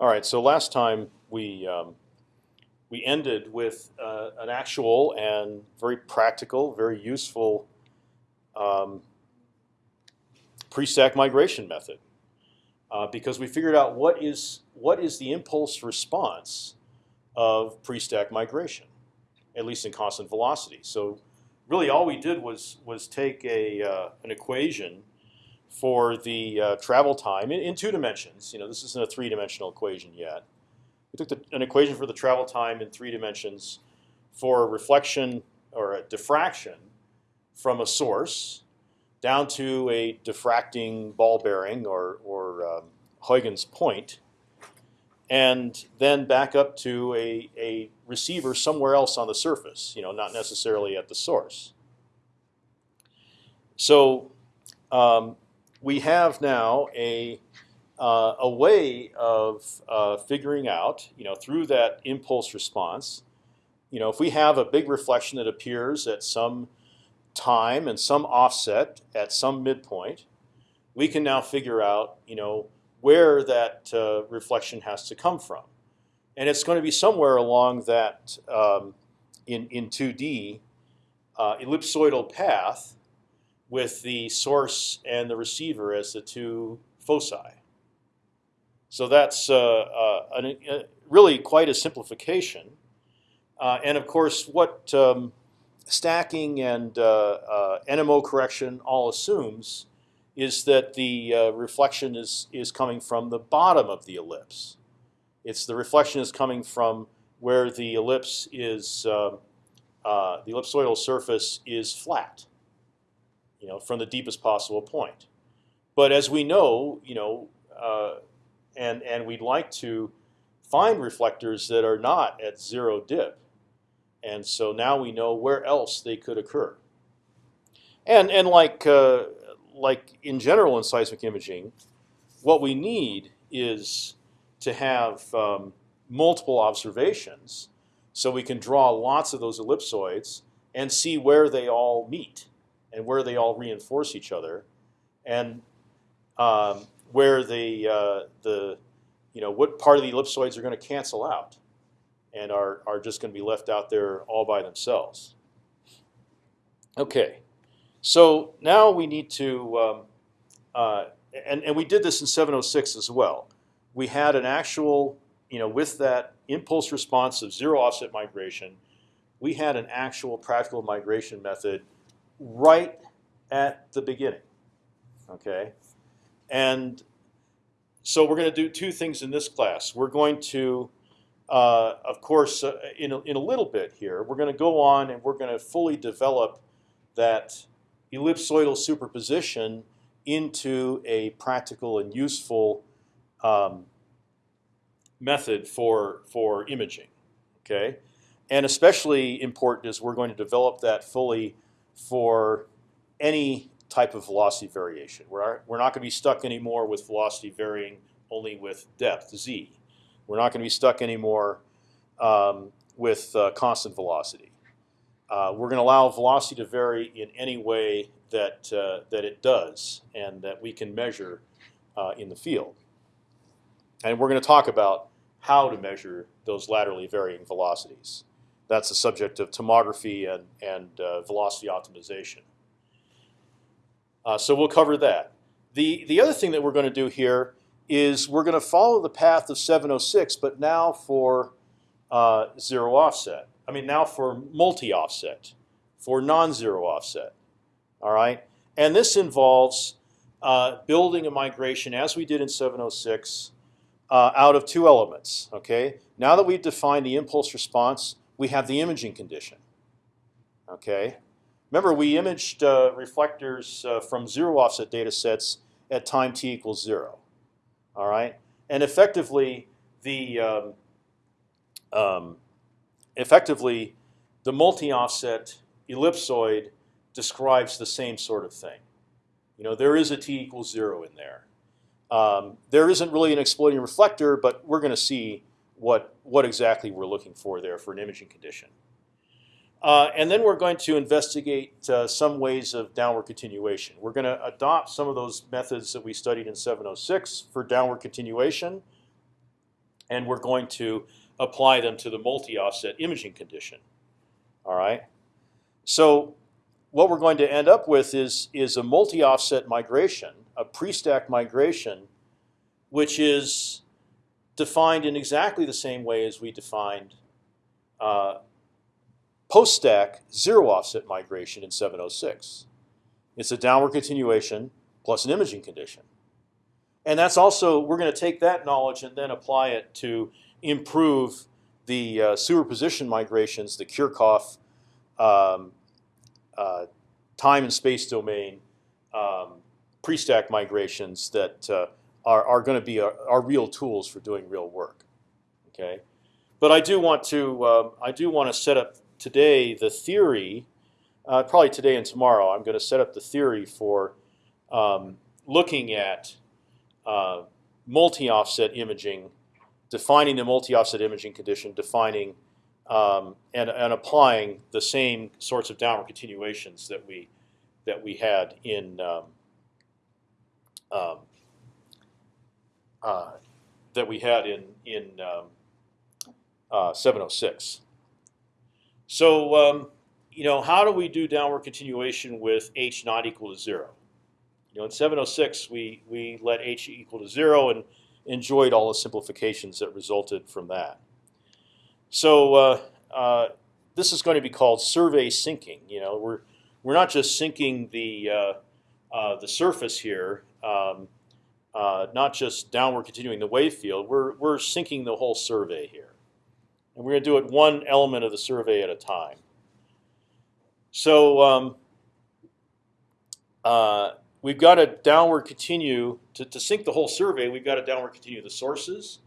All right. So last time we um, we ended with uh, an actual and very practical, very useful um, pre-stack migration method uh, because we figured out what is what is the impulse response of pre-stack migration, at least in constant velocity. So really, all we did was was take a uh, an equation for the uh, travel time in, in, two dimensions. You know, this isn't a three-dimensional equation yet. We took the, an equation for the travel time in three dimensions for a reflection or a diffraction from a source down to a diffracting ball bearing or, or um, Huygens point, and then back up to a, a receiver somewhere else on the surface, you know, not necessarily at the source. So um, we have now a uh, a way of uh, figuring out, you know, through that impulse response, you know, if we have a big reflection that appears at some time and some offset at some midpoint, we can now figure out, you know, where that uh, reflection has to come from, and it's going to be somewhere along that um, in in 2D uh, ellipsoidal path with the source and the receiver as the two foci. So that's uh, uh, an, uh, really quite a simplification. Uh, and of course, what um, stacking and NMO correction all assumes is that the reflection is is coming from the bottom of the ellipse. It's the reflection is coming from where the ellipse is um, uh, the ellipsoidal surface is flat, you know, from the deepest possible point. But as we know, you know, uh, and and we'd like to find reflectors that are not at zero dip, and so now we know where else they could occur. And and like uh, like in general in seismic imaging, what we need is to have um, multiple observations, so we can draw lots of those ellipsoids and see where they all meet and where they all reinforce each other, and um, where the uh, the you know what part of the ellipsoids are going to cancel out and are are just going to be left out there all by themselves. Okay, so now we need to um, uh, and and we did this in 706 as well. We had an actual you know with that impulse response of zero offset migration, we had an actual practical migration method right at the beginning. Okay, and so we're going to do two things in this class. We're going to, uh, of course, uh, in, a, in a little bit here, we're going to go on and we're going to fully develop that ellipsoidal superposition into a practical and useful um, method for for imaging. Okay, and especially important is we're going to develop that fully for any type of velocity variation. We're, we're not going to be stuck anymore with velocity varying only with depth, z. We're not going to be stuck anymore um, with uh, constant velocity. Uh, we're going to allow velocity to vary in any way that, uh, that it does and that we can measure uh, in the field. And we're going to talk about how to measure those laterally varying velocities. That's the subject of tomography and, and uh, velocity optimization. Uh, so we'll cover that. The, the other thing that we're going to do here is we're going to follow the path of 706, but now for uh, zero offset. I mean, now for multi-offset, for non-zero offset. All right, and this involves uh, building a migration as we did in 706 uh, out of two elements. Okay, now that we've defined the impulse response, we have the imaging condition. Okay, Remember, we imaged uh, reflectors uh, from zero offset data sets at time t equals zero. All right, and effectively the um, um, effectively the multi-offset ellipsoid describes the same sort of thing. You know, there is a t equals zero in there. Um, there isn't really an exploding reflector, but we're going to see what what exactly we're looking for there for an imaging condition. Uh, and then we're going to investigate uh, some ways of downward continuation. We're going to adopt some of those methods that we studied in 706 for downward continuation. and we're going to apply them to the multi-offset imaging condition. All right. So what we're going to end up with is is a multi-offset migration, a pre-stack migration, which is defined in exactly the same way as we defined uh, post-stack zero offset migration in 706. It's a downward continuation plus an imaging condition. And that's also, we're going to take that knowledge and then apply it to improve the uh, superposition migrations, the Kirchhoff um, uh, time and space domain um, pre-stack migrations that uh, are, are going to be our, our, real tools for doing real work. Okay, but I do want to um, I do want to set up today the theory, uh, probably today and tomorrow. I'm going to set up the theory for um, looking at uh, multi-offset imaging, defining the multi-offset imaging condition, defining um, and, and applying the same sorts of downward continuations that we that we had in um, um, uh, that we had in in um, uh, 706. So um, you know, how do we do downward continuation with h not equal to zero? You know, in 706 we we let h equal to zero and enjoyed all the simplifications that resulted from that. So uh, uh, this is going to be called survey sinking. You know, we're we're not just sinking the uh, uh the surface here, um, uh, not just downward continuing the wave field. We're we're sinking the whole survey here, and we're going to do it one element of the survey at a time. So um, uh, we've got to downward continue to, to sink the whole survey. We've got to downward continue the sources,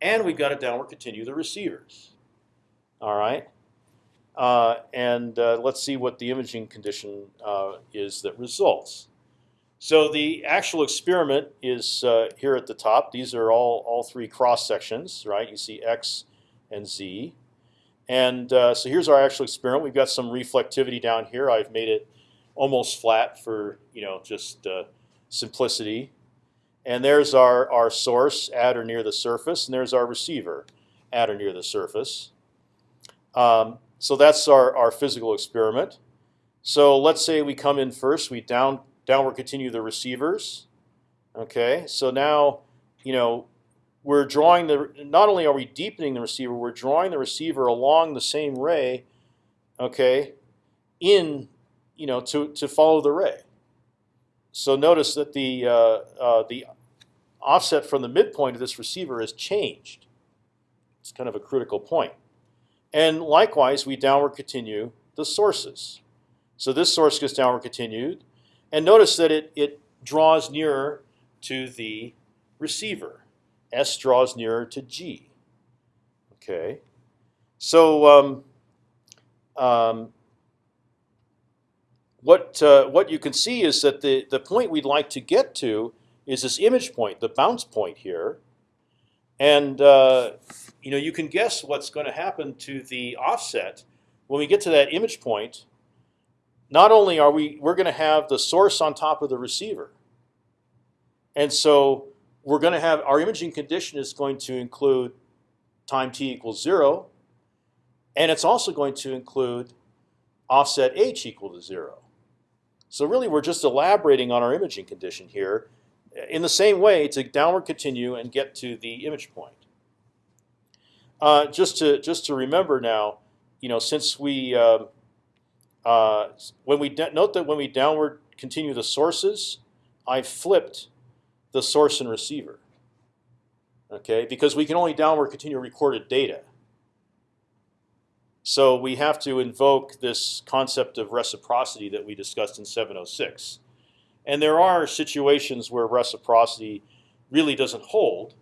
and we've got to downward continue the receivers. All right. Uh, and uh, let's see what the imaging condition uh, is that results. So the actual experiment is uh, here at the top. These are all all three cross sections, right? You see x and z, and uh, so here's our actual experiment. We've got some reflectivity down here. I've made it almost flat for you know just uh, simplicity. And there's our our source at or near the surface, and there's our receiver at or near the surface. Um, so that's our, our physical experiment. So let's say we come in first, we down downward continue the receivers. Okay, so now you know we're drawing the. Not only are we deepening the receiver, we're drawing the receiver along the same ray. Okay, in you know to to follow the ray. So notice that the uh, uh, the offset from the midpoint of this receiver has changed. It's kind of a critical point. And likewise, we downward continue the sources. So this source gets downward continued. And notice that it, it draws nearer to the receiver. S draws nearer to G. Okay. So um, um, what uh, what you can see is that the the point we'd like to get to is this image point, the bounce point here, and uh, you know you can guess what's going to happen to the offset when we get to that image point. Not only are we we're going to have the source on top of the receiver, and so we're going to have our imaging condition is going to include time t equals zero, and it's also going to include offset h equal to zero. So really, we're just elaborating on our imaging condition here in the same way to downward continue and get to the image point. Uh, just to just to remember now, you know, since we uh, uh, when we note that when we downward continue the sources, I flipped the source and receiver. Okay, because we can only downward continue recorded data. So we have to invoke this concept of reciprocity that we discussed in 706. And there are situations where reciprocity really doesn't hold,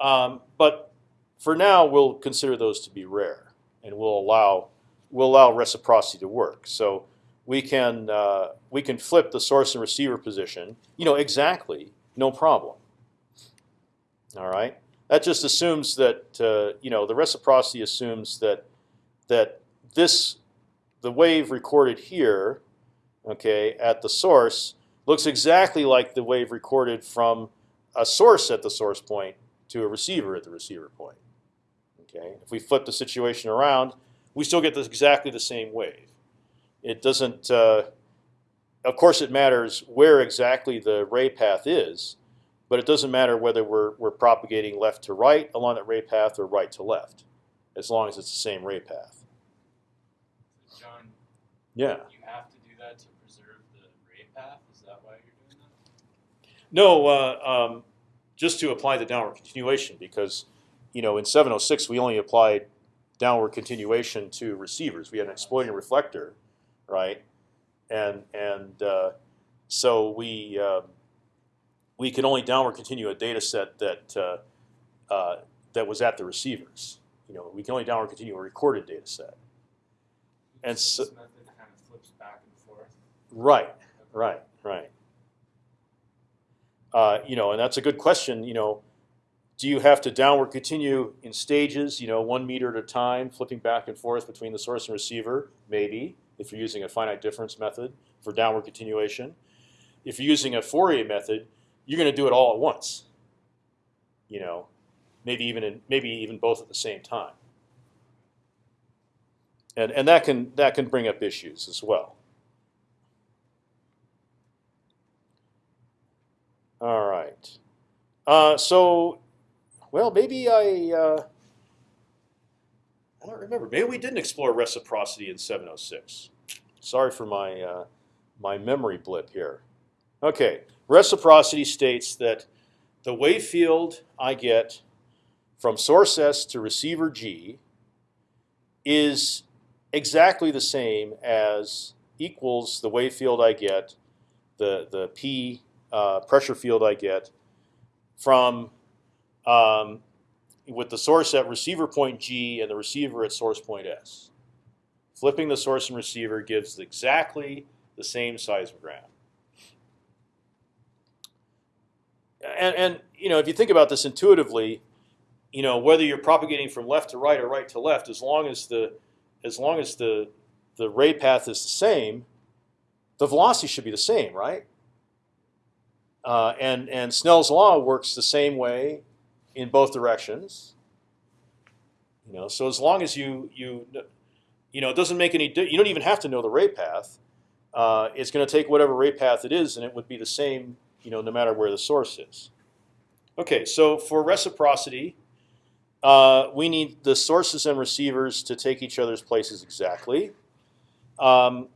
um, but for now we'll consider those to be rare, and we'll allow we'll allow reciprocity to work. So we can uh, we can flip the source and receiver position, you know, exactly, no problem. All right, that just assumes that uh, you know the reciprocity assumes that that this the wave recorded here, okay, at the source looks exactly like the wave recorded from a source at the source point to a receiver at the receiver point. Okay, if we flip the situation around, we still get this exactly the same wave. It doesn't. Uh, of course, it matters where exactly the ray path is, but it doesn't matter whether we're we're propagating left to right along that ray path or right to left, as long as it's the same ray path. So John, Yeah. you have to do that to preserve the ray path. Is that why you're doing that? No, uh, um, just to apply the downward continuation because, you know, in 706 we only applied downward continuation to receivers. We had an exploding reflector, right? And and uh, so we uh, we could only downward continue a data set that uh, uh, that was at the receivers. You know, we can only downward continue a recorded data set. And so- method kind of flips back and forth. Right. Right, right. Uh, you know, and that's a good question. You know, do you have to downward continue in stages? You know, one meter at a time, flipping back and forth between the source and receiver? Maybe, if you're using a finite difference method for downward continuation. If you're using a Fourier method, you're going to do it all at once. You know, maybe even in, maybe even both at the same time. And and that can that can bring up issues as well. All right. Uh, so, well, maybe I. Uh, I don't remember. Maybe we didn't explore reciprocity in 706. Sorry for my uh, my memory blip here. Okay, reciprocity states that the wave field I get from source S to receiver G is exactly the same as equals the wave field I get, the the P uh, pressure field I get from um, with the source at receiver point G and the receiver at source point S. Flipping the source and receiver gives exactly the same seismogram. And, and you know, if you think about this intuitively, you know, whether you're propagating from left to right or right to left, as long as the as long as the the ray path is the same, the velocity should be the same, right? Uh, and and Snell's law works the same way in both directions. You know, so as long as you you you know, it doesn't make any. You don't even have to know the ray path. Uh, it's going to take whatever ray path it is, and it would be the same. You know, no matter where the source is. Okay, so for reciprocity, uh, we need the sources and receivers to take each other's places exactly. Um,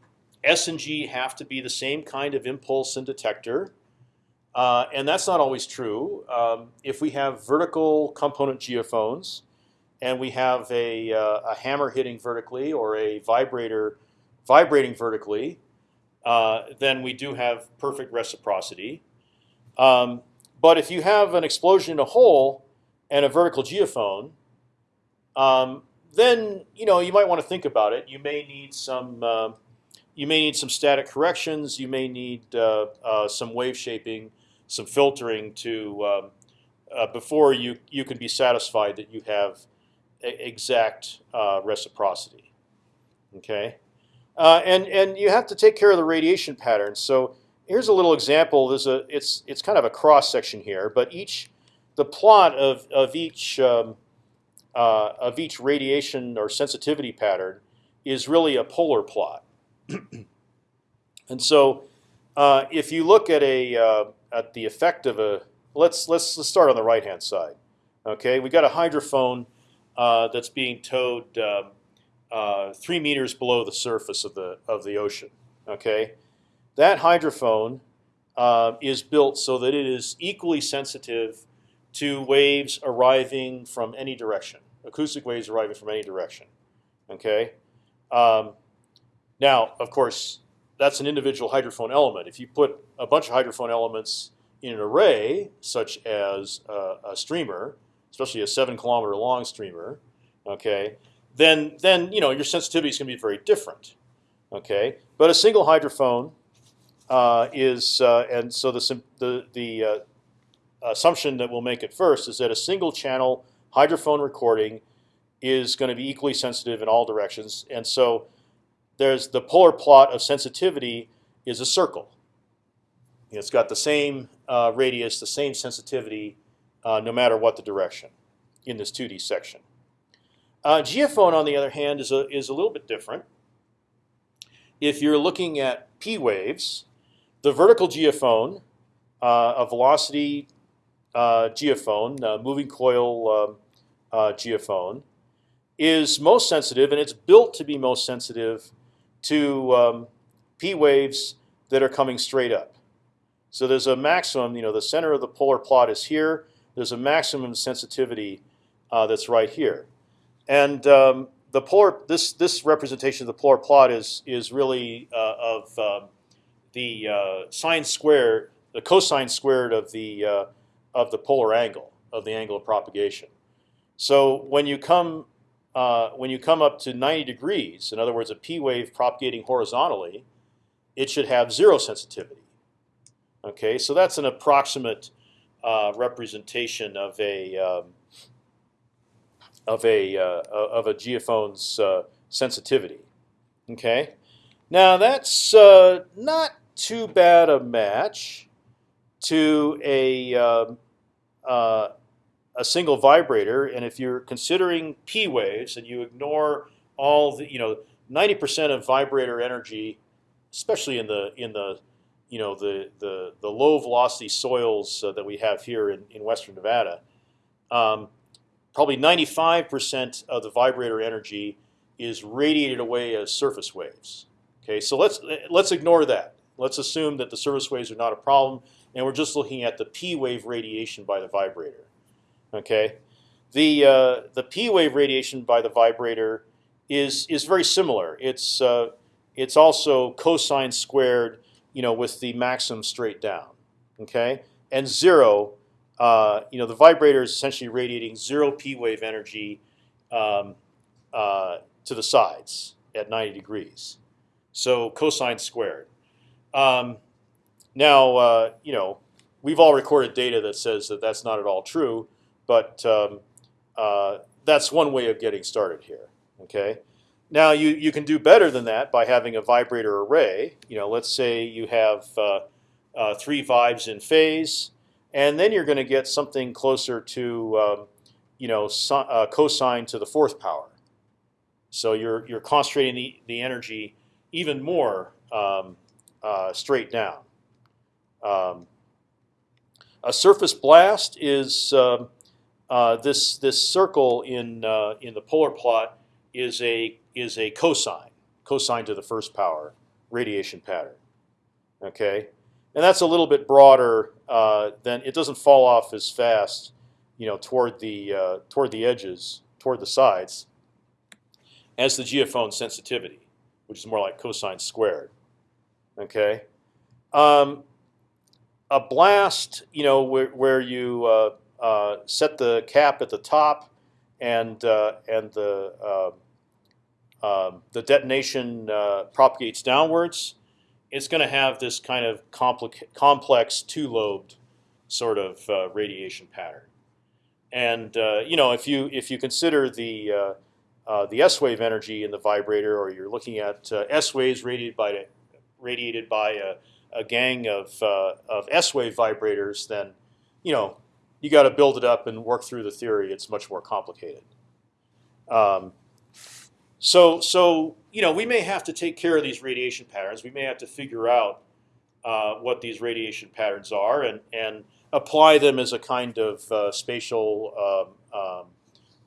S and G have to be the same kind of impulse and detector. Uh, and that's not always true. Um, if we have vertical component geophones, and we have a, uh, a hammer hitting vertically or a vibrator vibrating vertically, uh, then we do have perfect reciprocity. Um, but if you have an explosion in a hole and a vertical geophone, um, then you know you might want to think about it. You may need some uh, you may need some static corrections. You may need uh, uh, some wave shaping, some filtering to um, uh, before you you can be satisfied that you have exact uh, reciprocity. Okay, uh, and and you have to take care of the radiation patterns. So here's a little example. There's a it's it's kind of a cross section here, but each the plot of of each um, uh, of each radiation or sensitivity pattern is really a polar plot. and so, uh, if you look at a uh, at the effect of a let's let's let's start on the right hand side. Okay, we got a hydrophone uh, that's being towed um, uh, three meters below the surface of the of the ocean. Okay, that hydrophone uh, is built so that it is equally sensitive to waves arriving from any direction, acoustic waves arriving from any direction. Okay. Um, now, of course, that's an individual hydrophone element. If you put a bunch of hydrophone elements in an array, such as a, a streamer, especially a seven kilometer long streamer, okay, then then you know your sensitivity is going to be very different. Okay, but a single hydrophone uh, is, uh, and so the the the uh, assumption that we'll make at first is that a single channel hydrophone recording is going to be equally sensitive in all directions, and so there's the polar plot of sensitivity is a circle. It's got the same uh, radius, the same sensitivity, uh, no matter what the direction in this 2D section. Uh, geophone, on the other hand, is a is a little bit different. If you're looking at p waves, the vertical geophone, uh, a velocity uh, geophone, moving coil um, uh, geophone, is most sensitive, and it's built to be most sensitive to um, p waves that are coming straight up. So there's a maximum. You know, the center of the polar plot is here. There's a maximum sensitivity uh, that's right here, and um, the polar this this representation of the polar plot is is really uh, of um, the uh, sine squared, the cosine squared of the uh, of the polar angle of the angle of propagation. So when you come uh, when you come up to 90 degrees, in other words, a p wave propagating horizontally, it should have zero sensitivity. Okay, so that's an approximate uh, representation of a um, of a uh, of a geophone's uh, sensitivity. Okay, now that's uh, not too bad a match to a um, a single vibrator, and if you're considering p waves and you ignore all the you know 90% of vibrator energy, especially in the in the you know the the the low velocity soils uh, that we have here in, in western Nevada. Um, probably 95% of the vibrator energy is radiated away as surface waves. Okay, so let's let's ignore that. Let's assume that the surface waves are not a problem, and we're just looking at the p wave radiation by the vibrator. Okay, the uh, the p wave radiation by the vibrator is is very similar. It's uh, it's also cosine squared, you know, with the maximum straight down. Okay, and zero uh, you know, the vibrator is essentially radiating zero p wave energy um, uh, to the sides at 90 degrees. So cosine squared. Um, now, uh, you know, we've all recorded data that says that that's not at all true, but um, uh, that's one way of getting started here. Okay. Now you you can do better than that by having a vibrator array. You know, let's say you have uh, uh, three vibes in phase and then you're going to get something closer to um, you know uh, cosine to the fourth power. So you're you're concentrating the the energy even more um, uh, straight down. Um, a surface blast is um, uh, this this circle in uh, in the polar plot is a is a cosine cosine to the first power radiation pattern. Okay, and that's a little bit broader uh, than it doesn't fall off as fast, you know, toward the uh, toward the edges, toward the sides, as the geophone sensitivity, which is more like cosine squared. Okay, um, a blast, you know, where, where you uh, set the cap at the top, and uh, and the um, um, the detonation uh, propagates downwards it's going to have this kind of complex two-lobed sort of uh, radiation pattern. And uh, you know, if you if you consider the uh, uh the S wave energy in the vibrator, or you're looking at uh, S waves radiated by radiated by a, a gang of uh, of S wave vibrators, then you know you got to build it up and work through the theory. It's much more complicated. Um, so, so you know, we may have to take care of these radiation patterns. We may have to figure out uh, what these radiation patterns are and and apply them as a kind of uh, spatial um, um,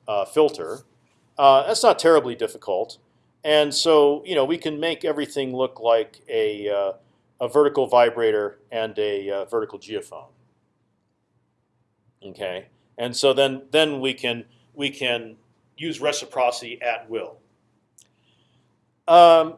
uh, filter. Uh, that's not terribly difficult, and so you know we can make everything look like a uh, a vertical vibrator and a uh, vertical geophone. Okay, and so then then we can we can use reciprocity at will. Um,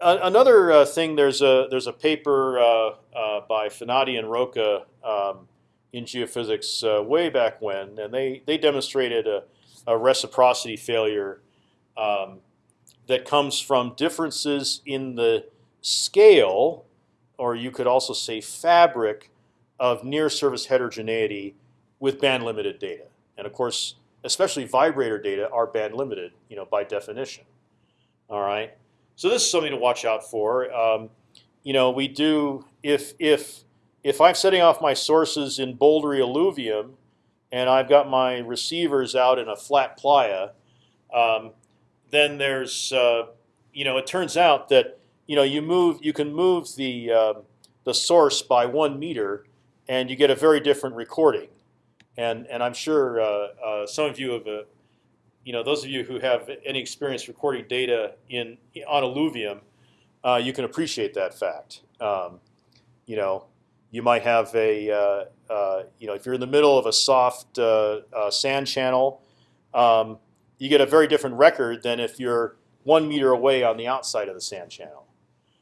another uh, thing, there's a there's a paper uh, uh, by Fenati and Rocca um, in geophysics uh, way back when, and they they demonstrated a, a reciprocity failure um, that comes from differences in the scale, or you could also say fabric, of near surface heterogeneity with band limited data. And of course, especially vibrator data, are band limited, you know, by definition. All right. So this is something to watch out for. Um, you know, we do if if if I'm setting off my sources in bouldery alluvium, and I've got my receivers out in a flat playa, um, then there's uh, you know it turns out that you know you move you can move the uh, the source by one meter, and you get a very different recording. And and I'm sure uh, uh, some of you have, uh, you know, those of you who have any experience recording data in on alluvium, uh, you can appreciate that fact. Um, you know, you might have a, uh, you know, if you're in the middle of a soft sand channel, um, you get a very different record than if you're one meter away on the outside of the sand channel.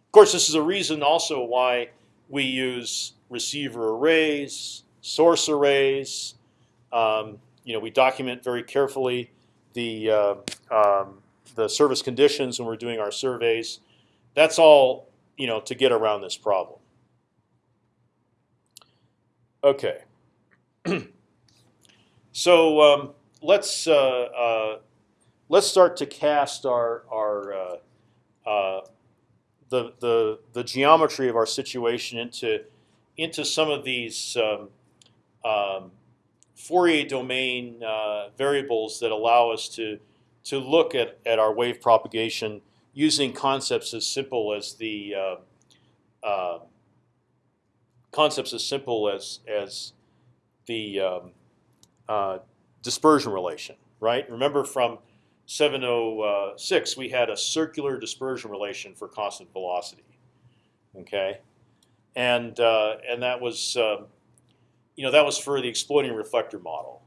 Of course, this is a reason also why we use receiver arrays, source arrays. Um, you know, we document very carefully the uh, um, the service conditions when we're doing our surveys. That's all you know to get around this problem. Okay. so um, let's uh, uh, let's start to cast our our uh, uh, the the the geometry of our situation into into some of these um, um, Fourier domain uh, variables that allow us to to look at at our wave propagation using concepts as simple as the uh, uh, concepts as simple as as the um, uh, dispersion relation, right? Remember from 706 we had a circular dispersion relation for constant velocity, okay, and uh, and that was um, you know that was for the exploding reflector model,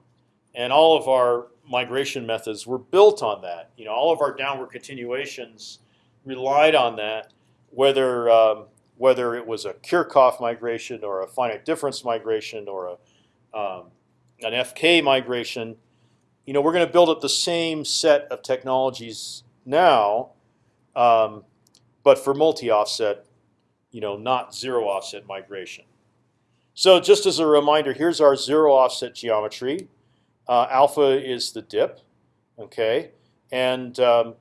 and all of our migration methods were built on that. You know, all of our downward continuations relied on that, whether um, whether it was a Kirchhoff migration or a finite difference migration or a, um, an FK migration, you know, we're going to build up the same set of technologies now, um, but for multi-offset, you know, not zero offset migration. So just as a reminder, here's our zero offset geometry. Uh, alpha is the dip, okay, and um,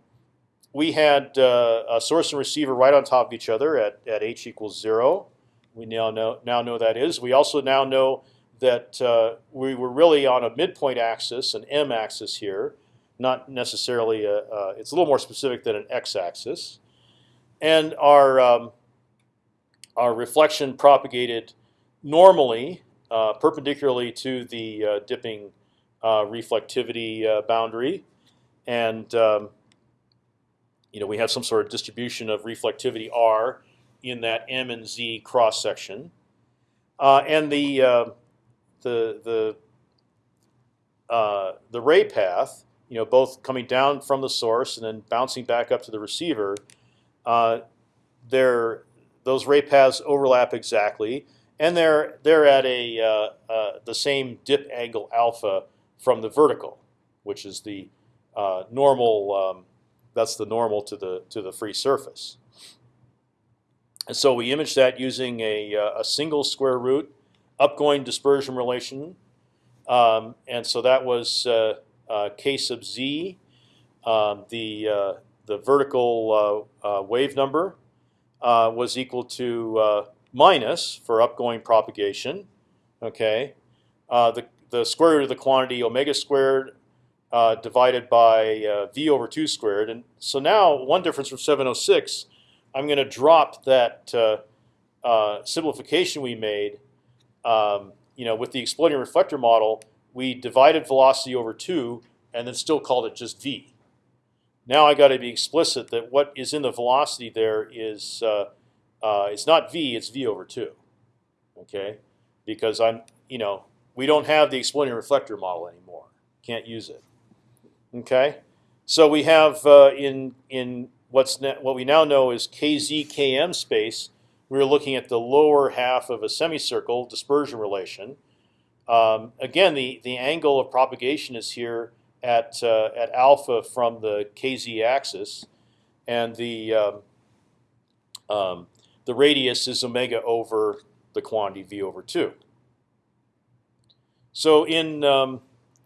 we had uh, a source and receiver right on top of each other at, at h equals zero. We now know now know that is. We also now know that uh, we were really on a midpoint axis, an m axis here, not necessarily a. It's a little more specific than an x axis, and our um, our reflection propagated normally, uh, perpendicularly to the uh, dipping uh, reflectivity boundary, and um, you know, we have some sort of distribution of reflectivity r in that m and z cross section, uh, and the uh, the the uh, the ray path, you know, both coming down from the source and then bouncing back up to the receiver, uh, they're those ray paths overlap exactly, and they're they're at a uh, uh, the same dip angle alpha from the vertical, which is the normal. Um, that's the normal to the to the free surface. And so we image that using a, uh, a single square root upgoing dispersion relation, um, and so that was uh, uh, k sub z, um, the uh, the vertical uh, uh, wave number was equal to minus for upgoing propagation. Okay, the the square root of the quantity omega squared uh, divided by uh, v over 2 squared. And so now one difference from 706, I'm going to drop that uh, uh, simplification we made. Um, you know, with the exploding reflector model, we divided velocity over 2 and then still called it just v. Now I got to be explicit that what is in the velocity there is uh, uh, it's not v, it's v over 2. Okay, because I'm you know we don't have the exploding reflector model anymore. Can't use it. Okay, so we have uh, in in what's what we now know is kz km space. We are looking at the lower half of a semicircle dispersion relation. Um, again, the the angle of propagation is here at uh, at alpha from the kz axis, and the um, um, the radius is omega over the quantity v over two. So in um,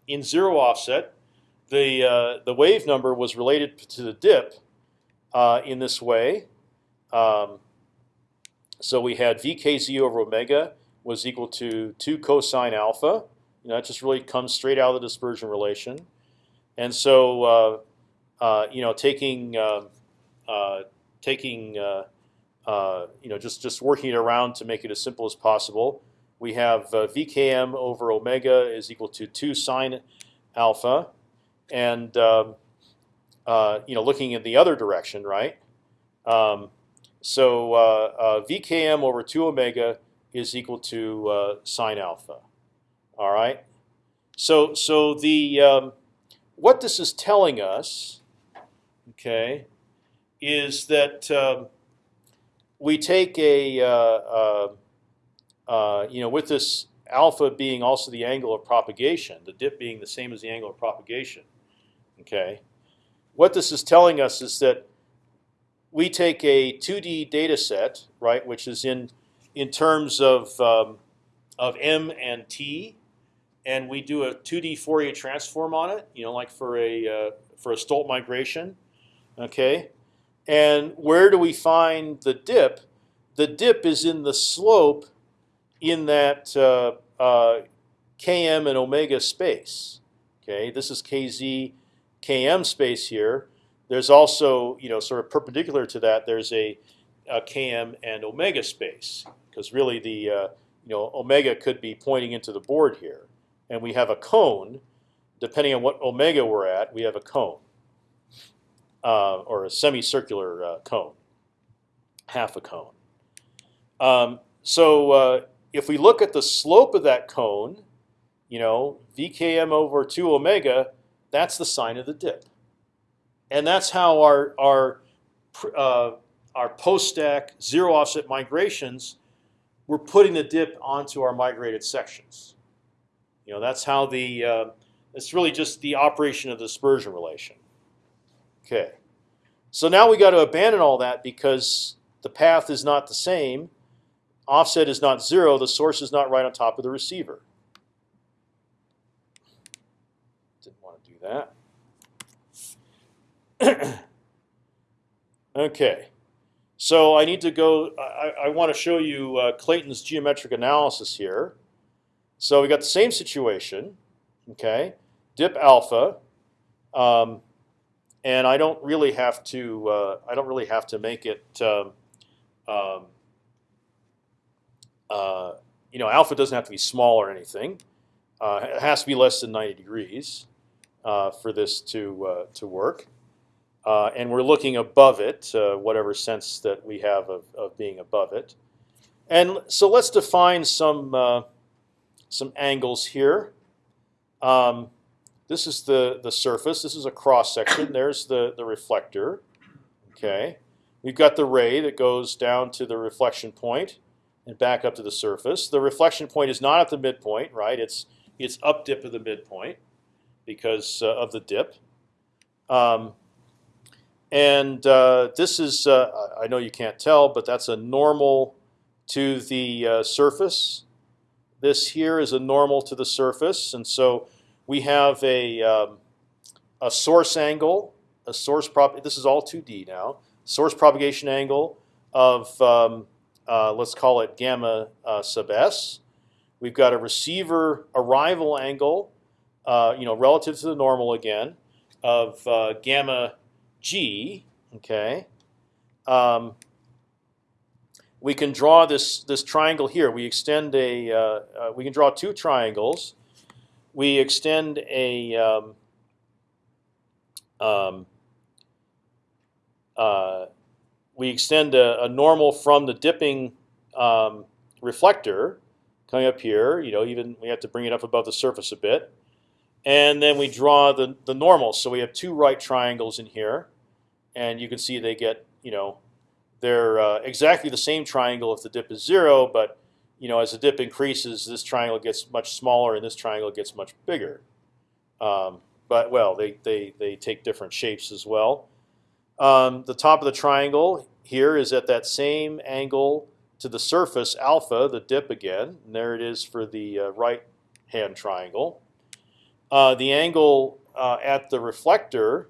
in zero offset, the uh, the wave number was related to the dip uh, in this way. Um, so we had vkz over omega was equal to two cosine alpha You know, that just really comes straight out of the dispersion relation. And so, uh, uh, you know, taking uh, uh, taking you know just just working it around to make it as simple as possible, we have VKM over omega is equal to two sine alpha, and um, you know looking in the other direction, right? Um, so uh, uh, VKM over two omega is equal to uh, sine alpha. All right. So so the um, what this is telling us, okay, is that um, we take a uh, uh, uh, you know with this alpha being also the angle of propagation, the dip being the same as the angle of propagation. Okay, what this is telling us is that we take a 2D data set, right, which is in in terms of um, of m and t, and we do a 2D Fourier transform on it, you know, like for a uh, for a Stolt migration, okay. And where do we find the dip? The dip is in the slope in that uh, uh, km and omega space. Okay, this is kz, km space here. There's also, you know, sort of perpendicular to that. There's a, a km and omega space because really the uh, you know omega could be pointing into the board here, and we have a cone. Depending on what omega we're at, we have a cone uh, or a semicircular uh, cone, half a cone. Um, so uh, if we look at the slope of that cone, you know, VKM over 2 omega, that's the sign of the dip. And that's how our, our, uh, our post-stack zero offset migrations, we're putting the dip onto our migrated sections. You know, that's how the, uh, it's really just the operation of the dispersion relation. Okay. So now we got to abandon all that because the path is not the same. Offset is not zero. The source is not right on top of the receiver. Didn't want to do that. okay. So I need to go. I, I want to show you uh, Clayton's geometric analysis here. So we got the same situation. Okay. Dip alpha. Um, and I don't really have to. Uh, I don't really have to make it. Um, um, uh, you know, alpha doesn't have to be small or anything. Uh, it has to be less than 90 degrees uh, for this to uh, to work. Uh, and we're looking above it, whatever sense that we have of, of being above it. And so let's define some some angles here. Um, this is the, the surface. This is a cross section. There's the, the reflector. Okay, We've got the ray that goes down to the reflection point and back up to the surface. The reflection point is not at the midpoint, right? It's it's up dip of the midpoint because uh, of the dip. Um, and uh, this is, uh, I know you can't tell, but that's a normal to the uh, surface. This here is a normal to the surface, and so we have a um, a source angle, a source prop. This is all 2D now. Source propagation angle of um, uh, let's call it gamma uh, sub s. We've got a receiver arrival angle, uh, you know, relative to the normal again, of uh, gamma g. Okay. Um, we can draw this this triangle here. We extend a. Uh, uh, we can draw two triangles we extend a um, um, uh, we extend a, a, normal from the dipping um, reflector coming up here. You know, even we have to bring it up above the surface a bit, and then we draw the the normal. So we have two right triangles in here, and you can see they get you know they're uh, exactly the same triangle if the dip is zero, but you know, as the dip increases, this triangle gets much smaller and this triangle gets much bigger. Um, but well, they, they, they take different shapes as well. Um, the top of the triangle here is at that same angle to the surface alpha, the dip again. And there it is for the uh, right hand triangle. Uh, the angle uh, at the reflector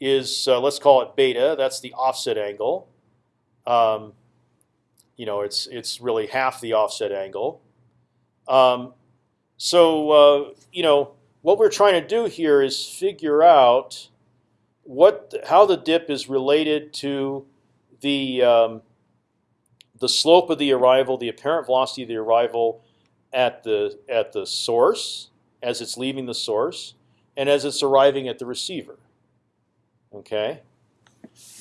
is, uh, let's call it beta. That's the offset angle. Um, you know, it's it's really half the offset angle. Um, so uh, you know what we're trying to do here is figure out what how the dip is related to the um, the slope of the arrival, the apparent velocity of the arrival at the at the source as it's leaving the source, and as it's arriving at the receiver. Okay,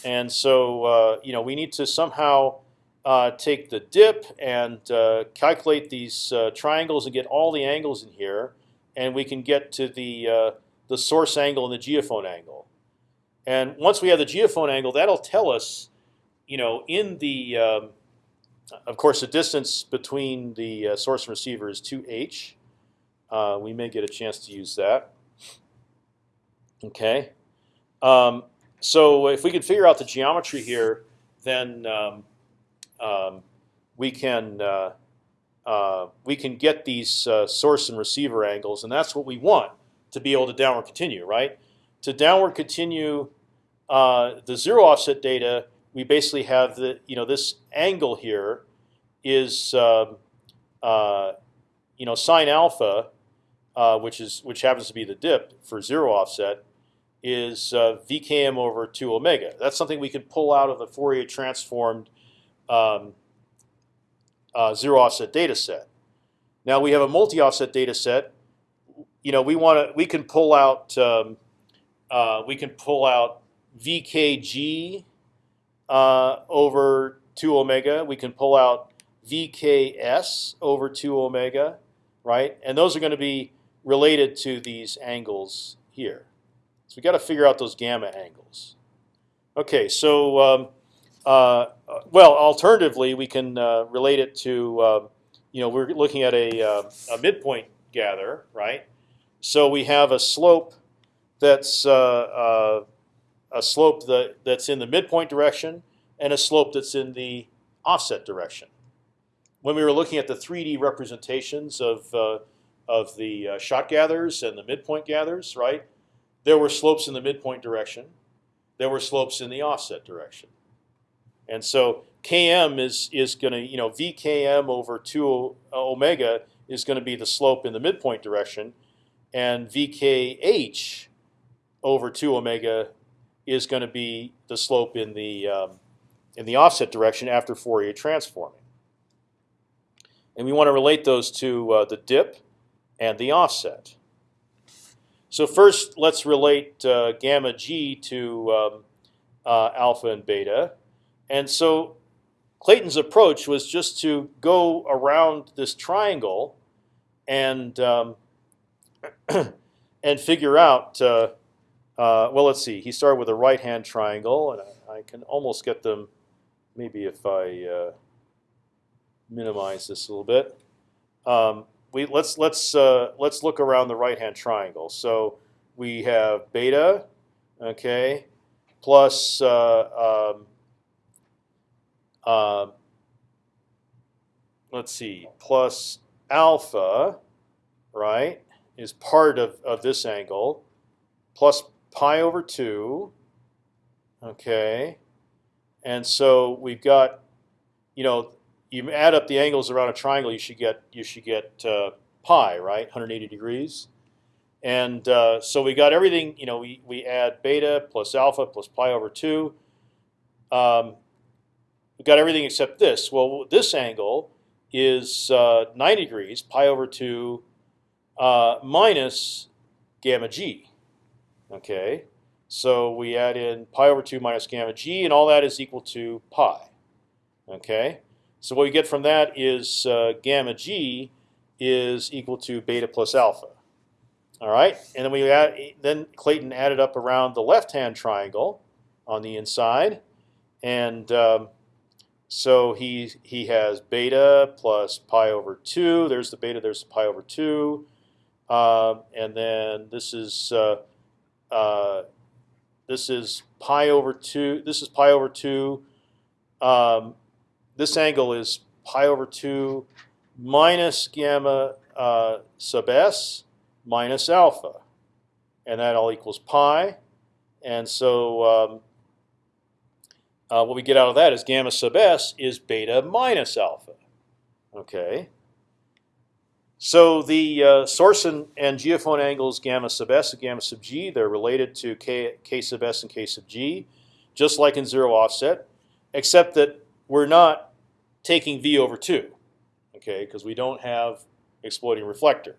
and so uh, you know we need to somehow uh, take the dip and uh, calculate these triangles and get all the angles in here, and we can get to the the source angle and the geophone angle. And once we have the geophone angle, that'll tell us, you know, in the um, of course, the distance between the uh, source and receiver is 2h. Uh, we may get a chance to use that. Okay. Um, so if we can figure out the geometry here, then um, um, we can uh, uh, we can get these uh, source and receiver angles, and that's what we want to be able to downward continue, right? To downward continue uh, the zero offset data, we basically have the you know this angle here is um, uh, you know sine alpha, uh, which is which happens to be the dip for zero offset, is uh, vkm over two omega. That's something we can pull out of the Fourier transformed um, uh, zero offset data set. Now we have a multi-offset data set. You know we want to we can pull out um, uh, we can pull out vkg uh, over two omega. We can pull out vks over two omega, right? And those are going to be related to these angles here. So we got to figure out those gamma angles. Okay, so um, uh, well, alternatively, we can uh, relate it to uh, you know we're looking at a, uh, a midpoint gather, right? So we have a slope that's uh, uh, a slope that, that's in the midpoint direction and a slope that's in the offset direction. When we were looking at the 3D representations of of the shot gathers and the midpoint gathers, right? There were slopes in the midpoint direction. There were slopes in the offset direction. And so Km is is going to you know VKM over two omega is going to be the slope in the midpoint direction, and VKH over two omega is going to be the slope in the um, in the offset direction after Fourier transforming. And we want to relate those to uh, the dip and the offset. So first, let's relate uh, gamma g to um, uh, alpha and beta. And so Clayton's approach was just to go around this triangle and um, and figure out. Uh, uh, well, let's see. He started with a right-hand triangle, and I, I, can almost get them. Maybe if I uh, minimize this a little bit. Um, we let's let's uh, let's look around the right-hand triangle. So we have beta, okay, plus uh, um, uh, let's see, plus alpha, right, is part of, of this angle, plus pi over 2, okay, and so we've got, you know, you add up the angles around a triangle, you should get you should get uh, pi, right, 180 degrees. And uh, so we got everything. You know, we we add beta plus alpha plus pi over two. Um, we got everything except this. Well, this angle is uh, 90 degrees, pi over 2 uh, minus gamma g. Okay, so we add in pi over 2 minus gamma g, and all that is equal to pi. Okay, so what we get from that is uh, gamma g is equal to beta plus alpha. All right, and then we add, then Clayton added up around the left-hand triangle on the inside, and um, so he he has beta plus pi over two. There's the beta. There's the pi over two, uh, and then this is uh, uh, this is pi over two. This is pi over two. Um, this angle is pi over two minus gamma uh, sub s minus alpha, and that all equals pi. And so um, uh, what we get out of that is gamma sub s is beta minus alpha. Okay. So the uh, source and, and geophone angles gamma sub s and gamma sub g, they're related to k, k sub s and k sub g, just like in zero offset, except that we're not taking v over 2, okay, because we don't have exploding reflector.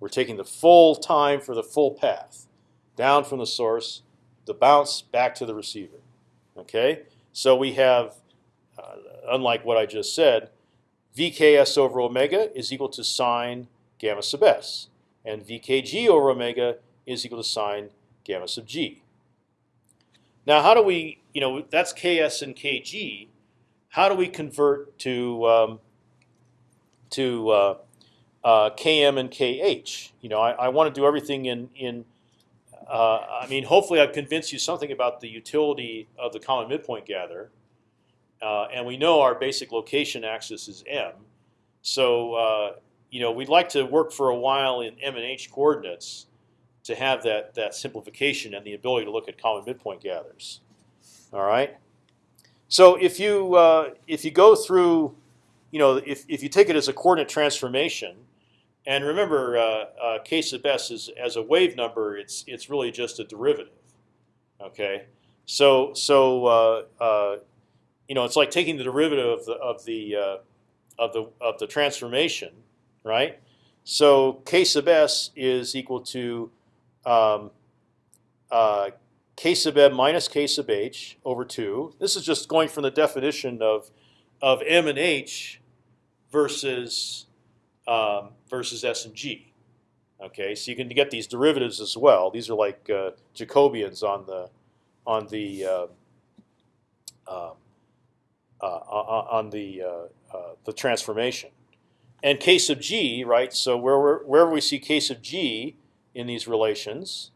We're taking the full time for the full path, down from the source, the bounce back to the receiver. Okay, so we have, uh, unlike what I just said, VKS over omega is equal to sine gamma sub s, and VKG over omega is equal to sine gamma sub g. Now, how do we, you know, that's Ks and Kg. How do we convert to um, to uh, uh, Km and Kh? You know, I, I want to do everything in in. Uh, I mean, hopefully, I've convinced you something about the utility of the common midpoint gather. Uh, and we know our basic location axis is m. So uh, you know we'd like to work for a while in m and h coordinates to have that that simplification and the ability to look at common midpoint gathers. All right. So if you uh, if you go through, you know, if if you take it as a coordinate transformation, and remember, uh, uh, k sub s is as a wave number, it's it's really just a derivative. Okay. So so uh, uh, you know, it's like taking the derivative of the of the uh, of the of the transformation, right? So k sub s is equal to um, k sub m minus k sub h over two. This is just going from the definition of of m and h versus um, versus s and g. Okay, so you can get these derivatives as well. These are like uh, Jacobians on the on the uh, um, uh, on the uh, uh, the transformation. And k sub g, right? So where wherever we see k sub g in these relations,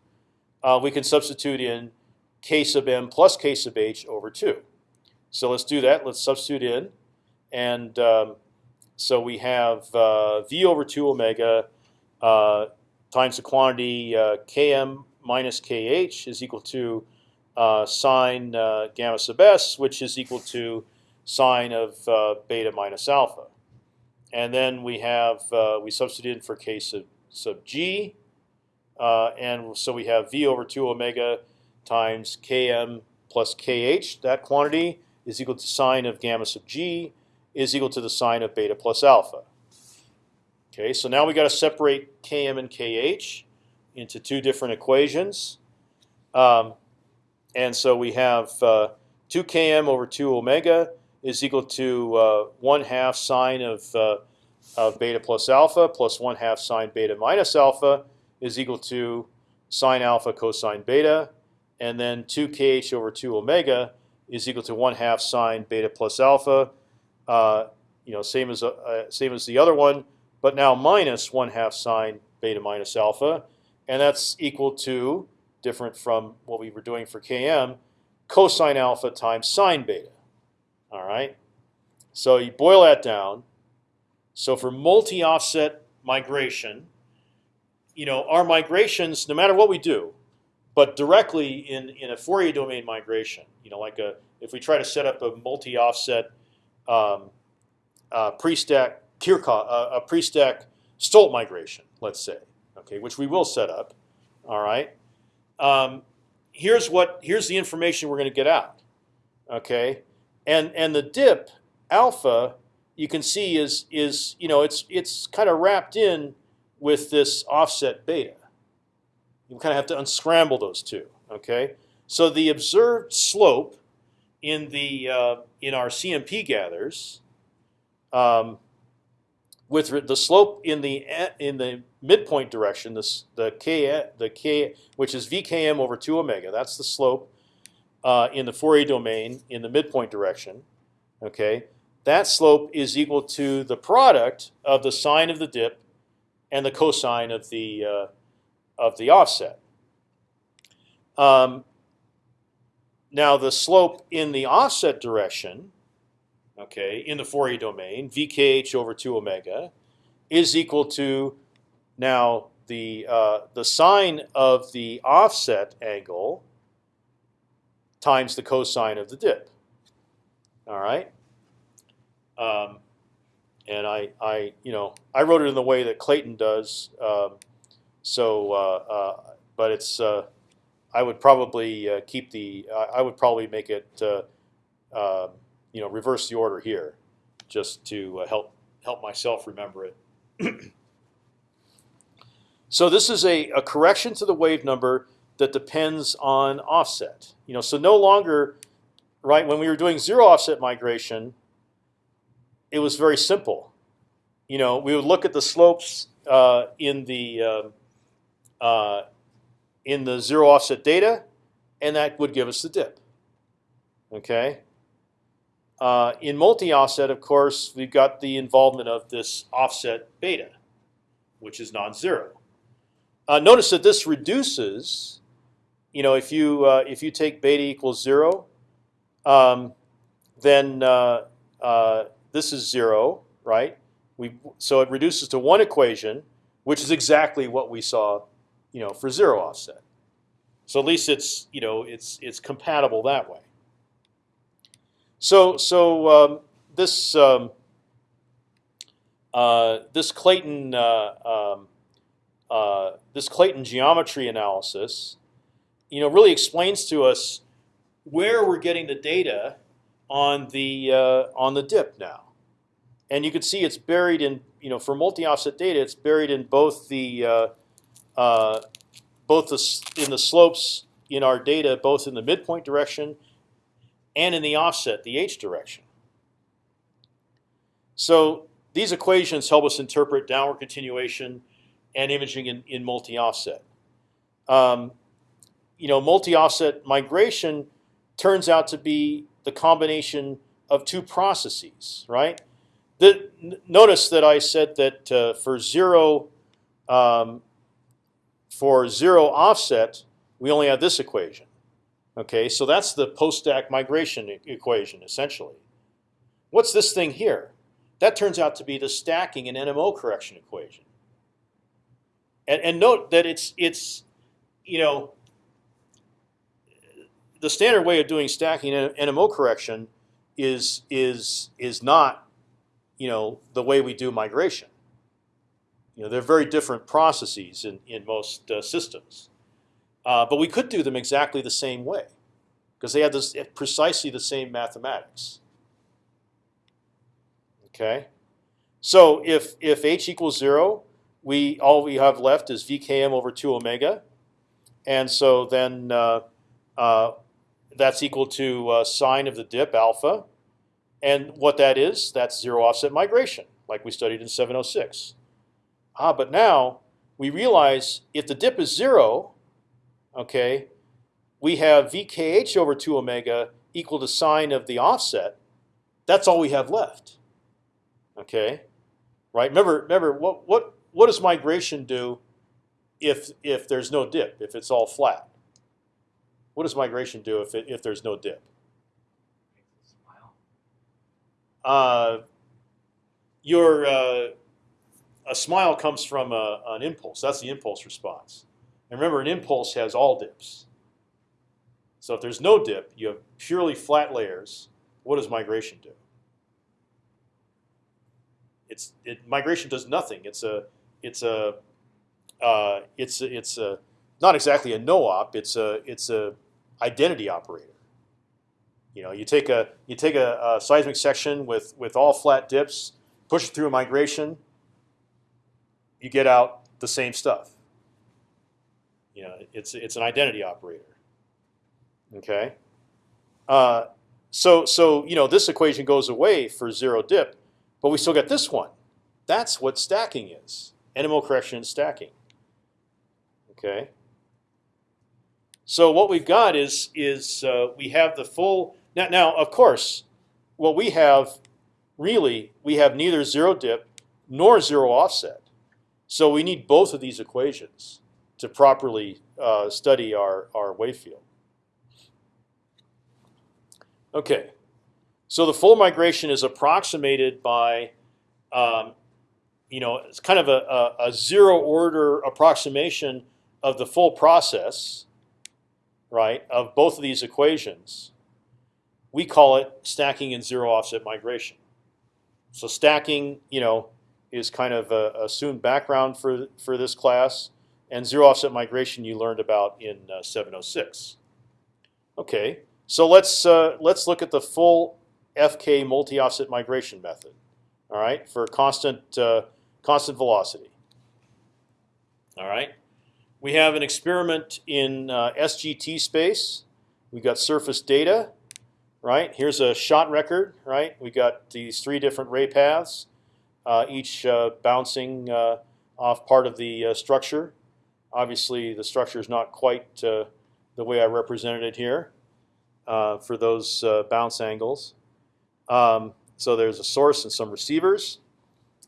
we can substitute in k sub m plus k sub h over two. So let's do that. Let's substitute in, and um, so we have v over two omega times the quantity km minus kh is equal to uh, sine uh, gamma sub s, which is equal to sine of uh, beta minus alpha. And then we have uh, we substitute in for k sub, sub g, uh, and so we have v over two omega times km plus kh. That quantity is equal to sine of gamma sub g is equal to the sine of beta plus alpha. Okay, so now we got to separate km and kh into two different equations, um, and so we have uh, two km over two omega is equal to uh, one half sine of, uh, of beta plus alpha plus one half sine beta minus alpha is equal to sine alpha cosine beta, and then 2kh over 2 omega is equal to one half sine beta plus alpha. Uh, you know, same as uh, same as the other one, but now minus one half sine beta minus alpha, and that's equal to different from what we were doing for km, cosine alpha times sine beta. All right. So you boil that down. So for multi-offset migration, you know, our migrations, no matter what we do, but directly in in a Fourier domain migration, you know, like a if we try to set up a multi-offset um, uh, pre-stack Kirchhoff, uh, a pre-stack Stolt migration, let's say, okay, which we will set up. All right. Um, here's what here's the information we're going to get out. Okay, and and the dip alpha you can see is is you know it's it's kind of wrapped in with this offset beta. You kind of have to unscramble those two. Okay, so the observed slope in the uh, in our CMP gathers um, with the slope in the in the midpoint direction, this the k the k which is vkm over two omega. That's the slope uh, in the Fourier domain in the midpoint direction, okay, that slope is equal to the product of the sine of the dip and the cosine of the uh, of the offset. Um, now the slope in the offset direction, okay, in the Fourier domain, vkh over two omega, is equal to now the uh, the sine of the offset angle times the cosine of the dip. All right. Um, and I, I, you know, I wrote it in the way that Clayton does. Um, so, uh, uh, but it's, uh, I would probably uh, keep the, I would probably make it, uh, uh, you know, reverse the order here, just to uh, help help myself remember it. so this is a, a correction to the wave number that depends on offset. You know, so no longer, right? When we were doing zero offset migration, it was very simple. You know, we would look at the slopes uh, in the um, uh, in the zero offset data, and that would give us the dip. Okay. Uh, in multi-offset, of course, we've got the involvement of this offset beta, which is non-zero. Uh, notice that this reduces. You know, if you uh, if you take beta equals zero, um, then uh, uh, this is zero, right? We so it reduces to one equation, which is exactly what we saw, you know, for zero offset. So at least it's you know it's it's compatible that way. So so um, this um, uh, this Clayton uh, um, uh, this Clayton geometry analysis, you know, really explains to us where we're getting the data on the uh, on the dip now, and you can see it's buried in you know for multi-offset data, it's buried in both the uh, uh, both the in the slopes in our data, both in the midpoint direction and in the offset, the h direction. So these equations help us interpret downward continuation and imaging in, in multi-offset. Um, you know, multi-offset migration turns out to be the combination of two processes, right? The, notice that I said that uh, for zero um, for zero offset, we only have this equation. Okay, so that's the post-stack migration e equation essentially. What's this thing here? That turns out to be the stacking and NMO correction equation. And, and note that it's it's you know the standard way of doing stacking and NMO correction is is is not you know the way we do migration. You know they're very different processes in in most uh, systems. Uh, but we could do them exactly the same way, because they have this precisely the same mathematics. Okay, so if if h equals zero, we all we have left is vkm over two omega, and so then uh, uh, that's equal to uh, sine of the dip alpha, and what that is, that's zero offset migration, like we studied in 706. Ah, but now we realize if the dip is zero, okay, we have VKH over 2 omega equal to sine of the offset. That's all we have left. Okay, right? Remember, remember what what what does migration do if if there's no dip? If it's all flat, what does migration do if it, if there's no dip? Uh, your uh, a smile comes from a, an impulse. That's the impulse response. And remember, an impulse has all dips. So if there's no dip, you have purely flat layers. What does migration do? It's it, migration does nothing. It's a it's a uh, it's a, it's a not exactly a no-op. It's a it's a identity operator. You know, you take a you take a, a seismic section with with all flat dips, push it through a migration. You get out the same stuff. You know, it's it's an identity operator. Okay. Uh, so so you know this equation goes away for zero dip, but we still get this one. That's what stacking is: NMO correction and stacking. Okay. So what we've got is is uh, we have the full now. Now of course, what we have really we have neither zero dip nor zero offset. So we need both of these equations to properly uh, study our, our wave field. Okay, so the full migration is approximated by, um, you know, it's kind of a, a, a, zero order approximation of the full process, right, of both of these equations. We call it stacking and zero offset migration. so stacking, you know, is kind of a assumed background for for this class, and zero offset migration you learned about in uh, 706. Okay, so let's uh, let's look at the full FK multi-offset migration method. All right, for constant uh, constant velocity. All right, we have an experiment in uh, SGT space. We've got surface data. Right here's a shot record. Right, we got these three different ray paths, uh, each uh, bouncing uh, off part of the uh, structure. Obviously, the structure is not quite uh, the way I represented it here for those bounce angles. Um, so there's a source and some receivers.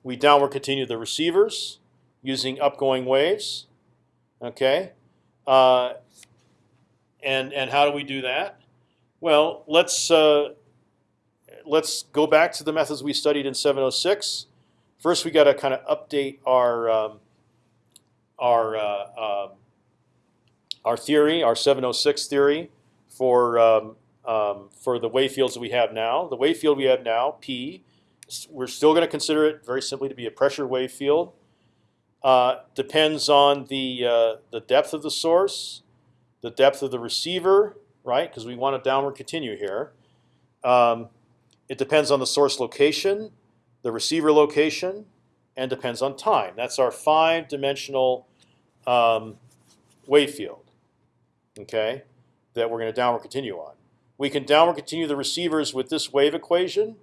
We downward continue the receivers using upgoing waves. Okay, uh, and and how do we do that? Well, let's uh, let's go back to the methods we studied in 706. First, we got to kind of update our um, our uh, um, our theory, our 706 theory for um, um, for the wave fields that we have now. The wave field we have now, P, we're still going to consider it very simply to be a pressure wave field. Uh, depends on the uh, the depth of the source, the depth of the receiver, right? Because we want to downward continue here. Um, it depends on the source location, the receiver location, and depends on time. That's our five-dimensional um, wave field. Okay, that we're going to downward continue on. We can downward continue the receivers with this wave equation.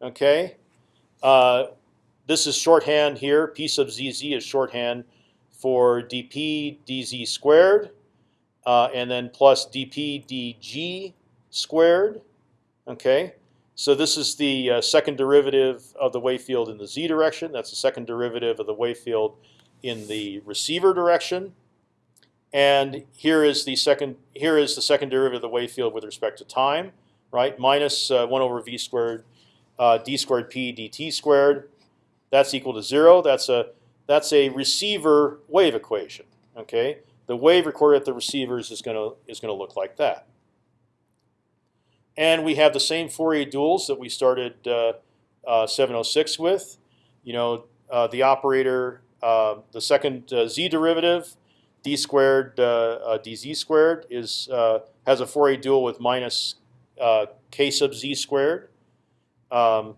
Okay, uh, this is shorthand here. P sub zz is shorthand for dp dz squared, uh, and then plus dp dg squared. Okay, so this is the uh, second derivative of the wave field in the z direction. That's the second derivative of the wave field in the receiver direction. And here is the second here is the second derivative of the wave field with respect to time, right? Minus uh, one over v squared uh, d squared p dt squared. That's equal to zero. That's a that's a receiver wave equation. Okay, the wave recorded at the receivers is gonna is gonna look like that. And we have the same Fourier duals that we started uh, uh, 706 with. You know, uh, the operator, uh, the second uh, z derivative d squared uh, dz squared is has a Fourier dual with minus k sub z squared. Um,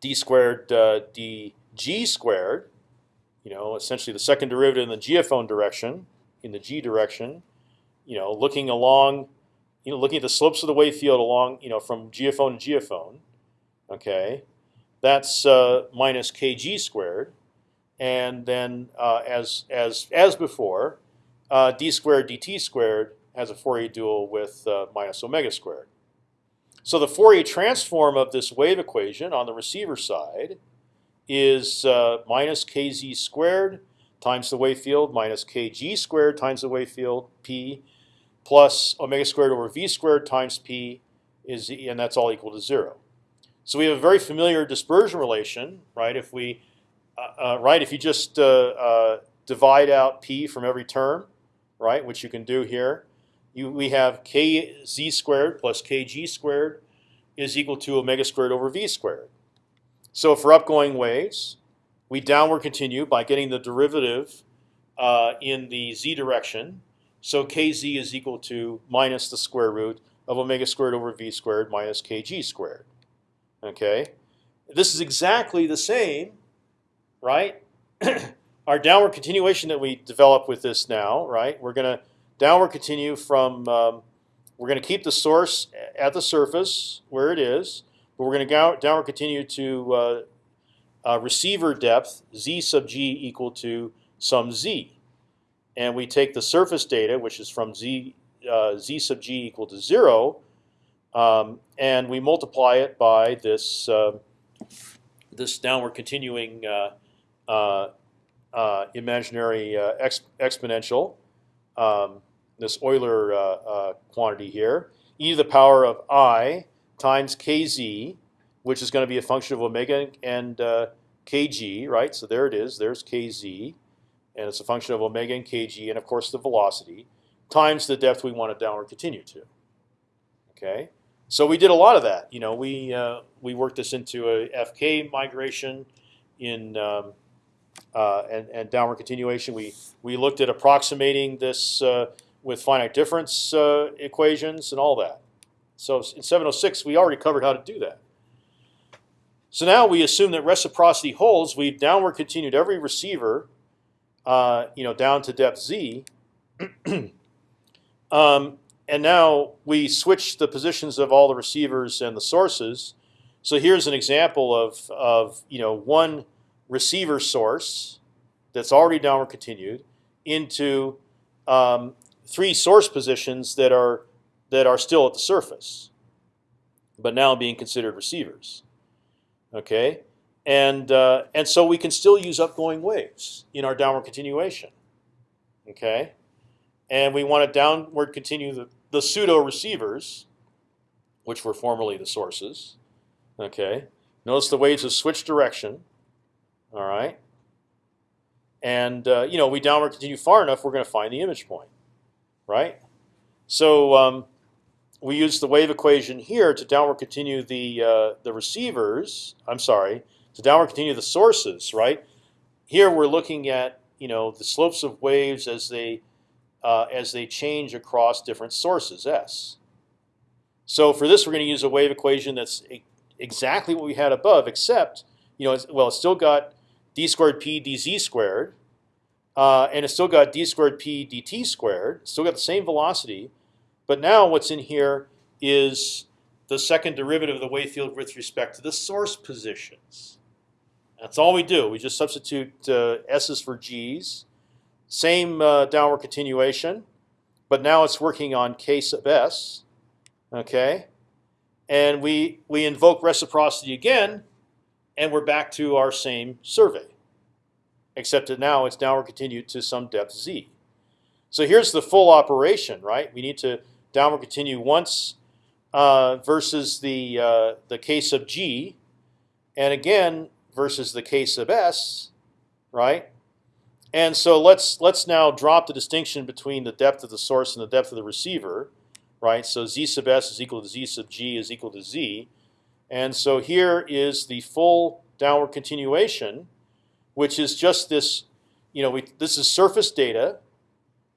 d squared dg squared, you know, essentially the second derivative in the geophone direction, in the g direction, you know, looking along, you know, looking at the slopes of the wave field along, you know, from geophone to geophone, okay, that's uh, minus kg squared and then uh, as as as before, uh, d squared dt squared has a Fourier dual with uh, minus omega squared. So the Fourier transform of this wave equation on the receiver side is uh, minus kz squared times the wave field minus kg squared times the wave field p plus omega squared over v squared times p is and that's all equal to zero. So we have a very familiar dispersion relation, right? If we uh, uh, right? If you just uh, divide out p from every term, right, which you can do here, you, we have kz squared plus kg squared is equal to omega squared over v squared. So for upgoing waves, we downward continue by getting the derivative uh, in the z direction. So kz is equal to minus the square root of omega squared over v squared minus kg squared. Okay, this is exactly the same right? Our downward continuation that we develop with this now, right? We're going to downward continue from. Um, we're going to keep the source at the surface where it is, but we're going to go downward continue to uh, uh, receiver depth z sub g equal to some z, and we take the surface data, which is from z uh, z sub g equal to zero, um, and we multiply it by this um, this downward continuing uh, uh, uh, imaginary exp exponential, um, this Euler quantity here, e to the power of i times kz, which is going to be a function of omega and kg, right? So there it is. There's kz, and it's a function of omega and kg, and of course the velocity times the depth we want to downward continue to. Okay, So we did a lot of that. You know, we uh, we worked this into a FK migration in um, uh, and and downward continuation. We we looked at approximating this uh, with finite difference uh, equations and all that. So in 706, we already covered how to do that. So now we assume that reciprocity holds. We've downward continued every receiver, uh, you know, down to depth z. um, and now we switch the positions of all the receivers and the sources. So here's an example of, of you know one receiver source that's already downward continued into um, three source positions that are that are still at the surface, but now being considered receivers. Okay, and uh, and so we can still use upgoing waves in our downward continuation. Okay, and we want to downward continue the, the pseudo receivers, which were formerly the sources. Okay, notice the waves have switched direction. All right, and uh, you know we downward continue far enough, we're going to find the image point, right? So um, we use the wave equation here to downward continue the uh, the receivers. I'm sorry, to downward continue the sources. Right here, we're looking at you know the slopes of waves as they uh, as they change across different sources s. So for this, we're going to use a wave equation that's e exactly what we had above, except you know, it's, well, it's still got d squared p dz squared, uh, and it's still got d squared p dt squared. Still got the same velocity, but now what's in here is the second derivative of the wave field with respect to the source positions. That's all we do. We just substitute uh, s's for g's. Same uh, downward continuation, but now it's working on k sub s. Okay, and we we invoke reciprocity again, and we're back to our same survey, except that now it's downward continued to some depth z. So here's the full operation, right? We need to downward continue once uh, versus the uh, the k sub g, and again versus the k sub s, right? And so let's let's now drop the distinction between the depth of the source and the depth of the receiver, right? So z sub s is equal to z sub g is equal to z, and so here is the full downward continuation, which is just this. You know, we, this is surface data,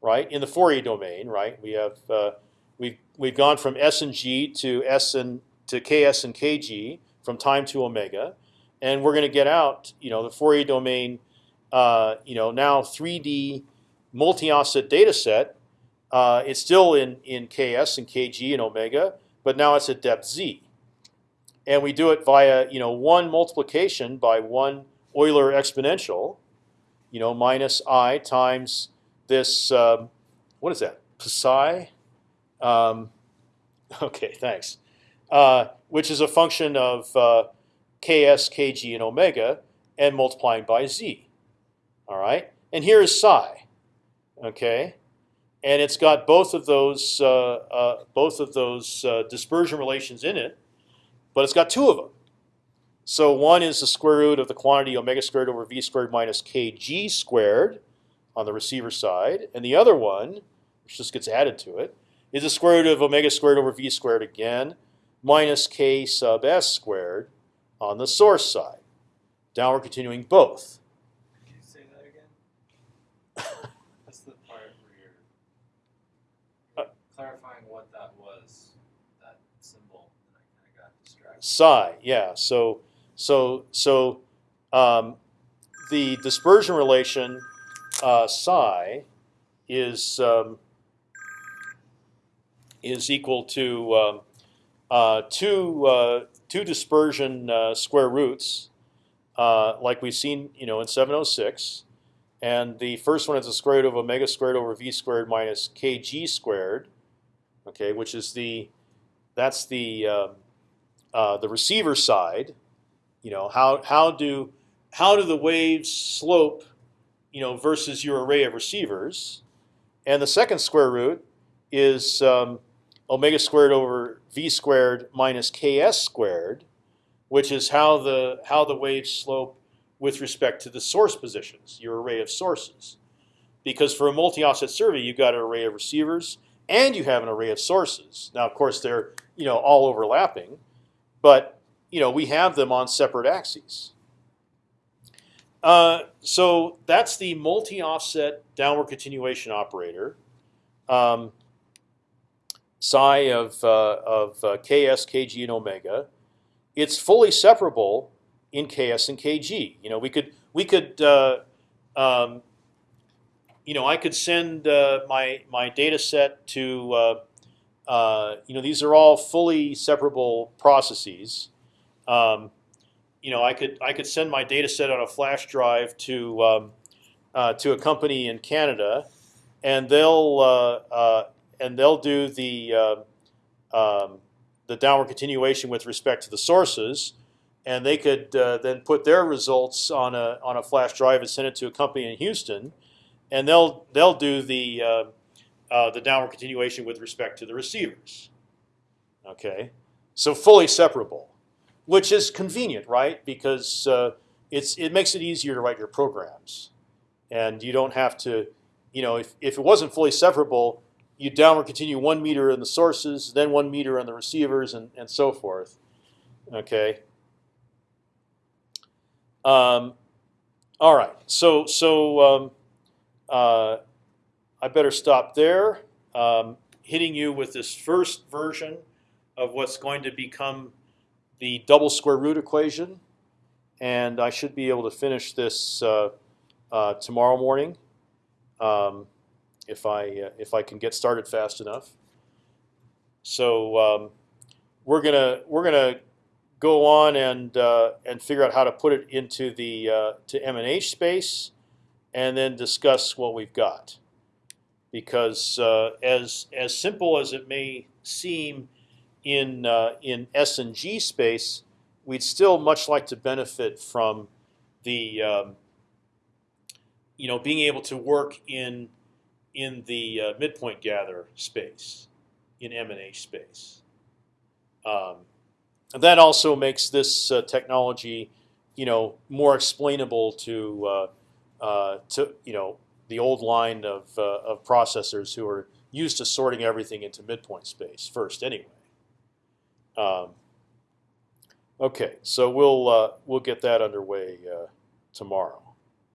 right? In the Fourier domain, right? We have uh, we've we've gone from s and g to s and to ks and kg from time to omega, and we're going to get out. You know, the Fourier domain uh, you know, now 3D multi-offset data set. Uh, it's still in in ks and kg and omega, but now it's at depth z, and we do it via you know one multiplication by one Euler exponential, you know minus i times this um, what is that psi? Um, okay, thanks. Uh, which is a function of uh, ks, kg, and omega, and multiplying by z. All right, and here is psi. Okay, and it's got both of those uh, uh, both of those uh, dispersion relations in it, but it's got two of them. So one is the square root of the quantity omega squared over v squared minus kg squared on the receiver side, and the other one, which just gets added to it, is the square root of omega squared over v squared again minus k sub s squared on the source side. Now we're continuing both. Can you say that again? That's the part where you're Uh, clarifying what that was, that symbol, and I kind of got distracted. Psi, yeah. So so so um, the dispersion relation uh, psi is um, is equal to um, uh, two uh, two dispersion uh, square roots, uh, like we've seen, you know, in 706. And the first one is the square root of omega squared over v squared minus kg squared, okay, which is the that's the um, uh, the receiver side. You know how how do how do the waves slope, you know, versus your array of receivers, and the second square root is um, omega squared over v squared minus ks squared, which is how the how the waves slope with respect to the source positions, your array of sources. Because for a multi-offset survey, you've got an array of receivers and you have an array of sources. Now, of course, they're you know all overlapping, but you know we have them on separate axes. Uh, so that's the multi-offset downward continuation operator. Um, psi of uh, of uh, ks, kg, and omega. It's fully separable in ks and kg. You know, we could we could uh, um, you know I could send uh, my my data set to uh, you know these are all fully separable processes. Um, you know I could I could send my data set on a flash drive to um, uh, to a company in Canada, and they'll uh, uh, and they'll do the uh, um, the downward continuation with respect to the sources, and they could uh, then put their results on a on a flash drive and send it to a company in Houston, and they'll they'll do the uh, uh, the downward continuation with respect to the receivers. Okay, so fully separable, which is convenient, right? Because uh, it's it makes it easier to write your programs, and you don't have to, you know, if if it wasn't fully separable, you downward continue one meter in the sources, then one meter on the receivers, and and so forth. Okay. Um, all right. So so um, uh, I better stop there. Um, hitting you with this first version of what's going to become the double square root equation, and I should be able to finish this uh, uh, tomorrow morning um, if I uh, if I can get started fast enough. So um, we're gonna we're gonna go on and uh, and figure out how to put it into the uh, to M and H space, and then discuss what we've got. Because uh, as as simple as it may seem in uh, in S and G space, we'd still much like to benefit from the um, you know being able to work in in the uh, midpoint gather space in M and H space. Um, and that also makes this uh, technology, you know, more explainable to uh, uh, to you know the old line of uh, of processors who are used to sorting everything into midpoint space first, anyway. Um, okay, so we'll uh, we'll get that underway uh, tomorrow.